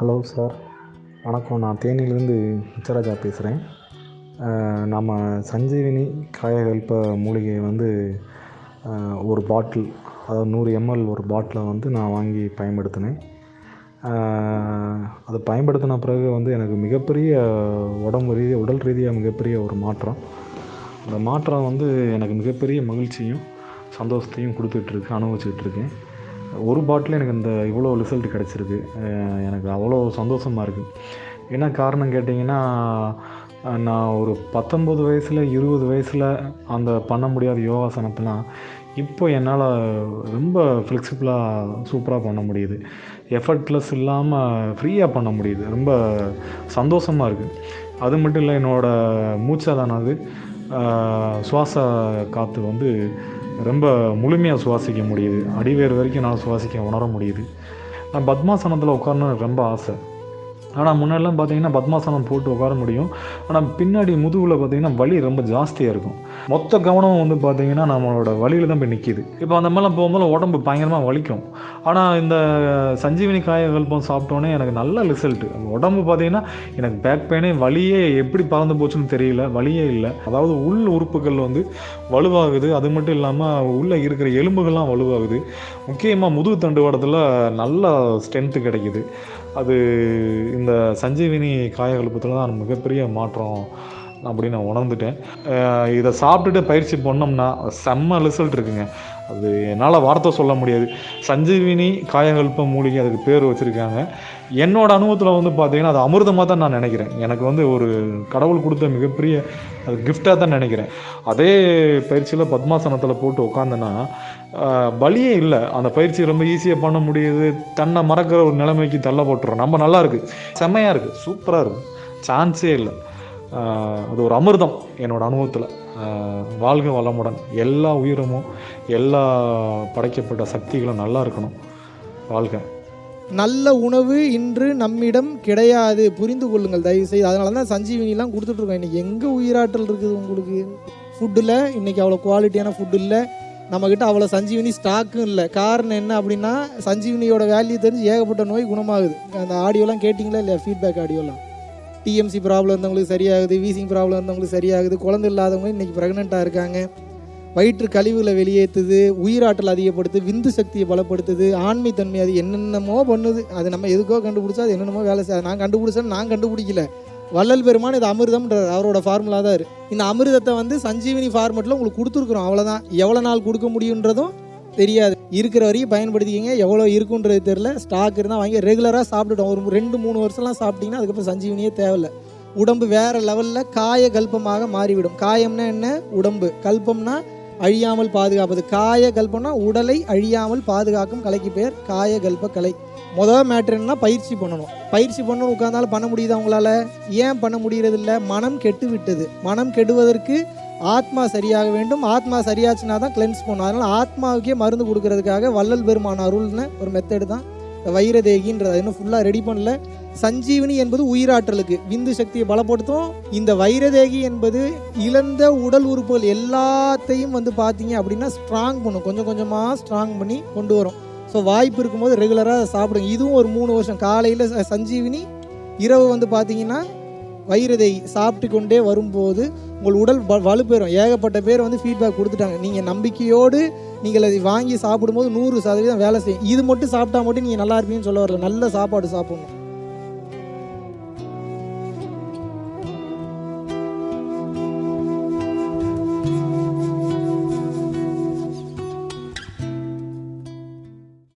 Hello sir. வணக்கம். நான் தேனியிலேருந்து முத்துராஜா பேசுகிறேன் நம்ம சஞ்சீவினி காயகல்ப மூலிகையை வந்து ஒரு பாட்டில் அதாவது நூறு எம்எல் ஒரு பாட்டிலை வந்து நான் வாங்கி பயன்படுத்தினேன். அதை பயன்படுத்தின பிறகு வந்து எனக்கு மிகப்பெரிய உடம்பு ரீதியாக உடல் ரீதியாக மிகப்பெரிய ஒரு மாற்றம். அந்த மாற்றம் வந்து எனக்கு மிகப்பெரிய மகிழ்ச்சியும் சந்தோஷத்தையும் கொடுத்துட்ருக்கு அனுபவிச்சுட்ருக்கேன் ஒரு பாட்டில் எனக்கு இந்த இவ்வளோ ரிசல்ட் கிடச்சிருக்கு. எனக்கு அவ்வளோ சந்தோஷமாக இருக்குது என்ன காரணம் கேட்டிங்கன்னா நான் ஒரு பத்தொம்பது வயசில் இருபது வயசில் அந்த பண்ண முடியாத யோகாசனத்தெலாம் இப்போ என்னால் ரொம்ப ஃப்ளெக்சிபிளாக சூப்பராக பண்ண முடியுது. எஃபர்ட்லெஸ் இல்லாமல் ஃப்ரீயாக பண்ண முடியுது. ரொம்ப சந்தோஷமாக இருக்குது அது மட்டும் இல்லை என்னோடய மூச்சாதானது சுவாச காற்று வந்து ரொம்ப முழுமையாக சுவாசிக்க முடியுது. அடிவேர் வரைக்கும் நான் சுவாசிக்க உணர முடியுது. நான் பத்மாசனத்தில் உட்காரணும்னு எனக்கு ரொம்ப ஆசை. ஆனால் முன்னாடிலாம் பார்த்தீங்கன்னா பத்மாசனம் போட்டு உட்கார முடியும். ஆனால் பின்னாடி முதுகில் பார்த்தீங்கன்னா வலி ரொம்ப ஜாஸ்தியாக இருக்கும். மொத்த கவனம் வந்து பார்த்தீங்கன்னா நம்மளோட வலியில் தான் போய் நிற்கிது இப்போ அந்த மாதிரிலாம் போகும்போது உடம்பு பயங்கரமாக வலிக்கும். ஆனால் இந்த சஞ்சீவினி காயகல்பம் சாப்பிட்டோன்னே எனக்கு நல்ல ரிசல்ட் உடம்பு பார்த்தீங்கன்னா எனக்கு பேக் பெயினே வலியே எப்படி பறந்து போச்சுன்னு தெரியல வலியே இல்லை. அதாவது உள் உறுப்புகள் வந்து வலுவாகுது. அது மட்டும் இல்லாமல் உள்ளே இருக்கிற எலும்புகள்லாம் வலுவாகுது. முக்கியமாக முதுகு தண்டுவாடத்தில் நல்ல ஸ்ட்ரென்த்து கிடைக்குது. அது இந்த சஞ்சீவினி காயகல்பத்தில் தான் மிகப்பெரிய மாற்றம். அப்படின்னு நான் உணர்ந்துட்டேன். இதை சாப்பிட்டுட்டு பயிற்சி பண்ணோம்னா செம்ம ரிசல்ட் இருக்குங்க. அது என்னால் வார்த்தை சொல்ல முடியாது. சஞ்சீவினி காயகல்ப மூலிகை அதுக்கு பேர் வச்சுருக்காங்க. என்னோடய அனுபவத்தில் வந்து பார்த்தீங்கன்னா அது அமிர்தமாக தான் நான் நினைக்கிறேன். எனக்கு வந்து ஒரு கடவுள் கொடுத்த மிகப்பெரிய அது கிஃப்டாக தான் நினைக்கிறேன். அதே பயிற்சியில் பத்மாசனத்தில் போட்டு உட்காந்தேன்னா வழியே இல்லை. அந்த பயிற்சி ரொம்ப ஈஸியாக பண்ண முடியுது. தன்னை மறக்கிற ஒரு நிலைமைக்கு தள்ளப்பட்டுரும் நம்ம நல்லா இருக்குது செம்மையாக இருக்குது சூப்பராக இருக்குது சான்ஸே இல்லை. அது ஒரு அமிர்தம் என்னோடய அனுபவத்தில். வாழ்க வளமுடன். எல்லா உயிரமும் எல்லா படைக்கப்பட்ட சக்திகளும் நல்லா இருக்கணும். வாழ்க. நல்ல உணவு இன்று நம்மிடம் கிடையாது. புரிந்து கொள்ளுங்கள் தயவு செய்து அதனால தான் சஞ்சீவினிலாம் கொடுத்துட்ருக்கோம். இன்றைக்கி எங்கே உயிராற்றல் இருக்குது உங்களுக்கு? ஃபுட்டில் இன்றைக்கி அவ்வளோ குவாலிட்டியான ஃபுட் இல்லை. நம்மக்கிட்ட அவ்வளோ சஞ்சீவினி ஸ்டாக்கும் இல்லை. காரணம் என்ன அப்படின்னா சஞ்சீவினியோட வேல்யூ தெரிஞ்சு ஏகப்பட்ட நோய் குணமாகுது. அந்த ஆடியோலாம் கேட்டிங்களா இல்லையா? ஃபீட்பேக் ஆடியோலாம் டிஎம்சி ப்ராப்ளம் இருந்தவங்களுக்கு சரியாகுது வீசிங் ப்ராப்ளம் இருந்தவங்களுக்கு சரியாகுது குழந்தை இல்லாதவங்க இன்றைக்கி ப்ரெக்னெண்ட்டாக இருக்காங்க. வயிற்று கழிவுகளை வெளியேற்றுது உயிராற்றல் அதிகப்படுத்து விந்து சக்தியை பலப்படுத்துது ஆண்மைத்தன்மை அது என்னென்னமோ பண்ணுது. அது நம்ம எதுக்கோ கண்டுபிடிச்சா அது என்னென்னமோ வேலை செய்யாது நான் கண்டுபிடிச்சேன்னு நான் கண்டுபிடிக்கல. வள்ளல் பெருமான் இது அமிர்தம்ன்றார் அவரோட ஃபார்முலா தான் இருக்கு இந்த அமிர்தத்தை வந்து சஞ்சீவினி ஃபார்மெட்டில் உங்களுக்கு கொடுத்துருக்குறோம் அவ்வளோதான் எவ்வளோ நாள் கொடுக்க முடியுன்றதும் தெரியாது. இருக்கிற வரைக்கும் பயன்படுத்திக்கிங்க. எவ்வளோ இருக்குன்றது தெரில ஸ்டாக் இருந்தால் வாங்கி ரெகுலராக சாப்பிட்டுட்டோம். ஒரு ரெண்டு மூணு வருஷம்லாம் சாப்பிட்டீங்கன்னா அதுக்கப்புறம் சஞ்சீவினியே தேவையில்லை. உடம்பு வேறு லெவலில் காய கல்பமாக மாறிவிடும். காயம்னா என்ன? உடம்பு. கல்பம்னா அழியாமல் பாதுகாப்பது. காய கல்பம்னா உடலை அழியாமல் பாதுகாக்கும் கலைக்கு பேர் காய கல்ப கலை. முதல் மேட்ரு என்னன்னா பயிற்சி பண்ணணும். பயிற்சி பண்ணணும் உட்காந்தாலும் பண்ண முடியுதா உங்களால்? ஏன் பண்ண முடியறது மனம் கெட்டு விட்டது மனம் கெடுவதற்கு ஆத்மா சரியாக வேண்டும். ஆத்மா சரியாச்சுன்னா தான் கிளென்ஸ் பண்ணும். அதனால் ஆத்மாவுக்கே மருந்து கொடுக்கறதுக்காக வள்ளல் பெருமான அருள்னு ஒரு மெத்தடு தான். இந்த வைரதேகின்றது. இன்னும் ஃபுல்லாக ரெடி பண்ணல. சஞ்சீவினி என்பது உயிராற்றலுக்கு. விந்து சக்தியை பலப்படுத்தும். இந்த வைரதேகி என்பது இழந்த உடல் உறுப்புகள் எல்லாத்தையும் வந்து பார்த்தீங்க அப்படின்னா ஸ்ட்ராங் பண்ணும். கொஞ்சம் கொஞ்சமாக ஸ்ட்ராங் பண்ணி கொண்டு வரும். ஸோ வாய்ப்பு இருக்கும்போது ரெகுலராக சாப்பிடுங்க. இதுவும் ஒரு மூணு வருஷம். காலையில் சஞ்சீவினி இரவு வந்து பார்த்தீங்கன்னா வைரதை சாப்பிட்டு கொண்டே வரும்போது உங்கள் உடல் வ- வலுப்பெறும். ஏகப்பட்ட பேர் வந்து ஃபீட்பேக் கொடுத்துட்டாங்க. நீங்கள் நம்பிக்கையோடு நீங்கள் அதை வாங்கி சாப்பிடும்போது நூறு சதவீதம் வேலை செய்யும். இது மட்டும் சாப்பிட்டா மட்டும் நீங்கள் நல்லா இருப்பீங்கன்னு சொல்ல வரல. நல்ல சாப்பாடு சாப்பிடணும்.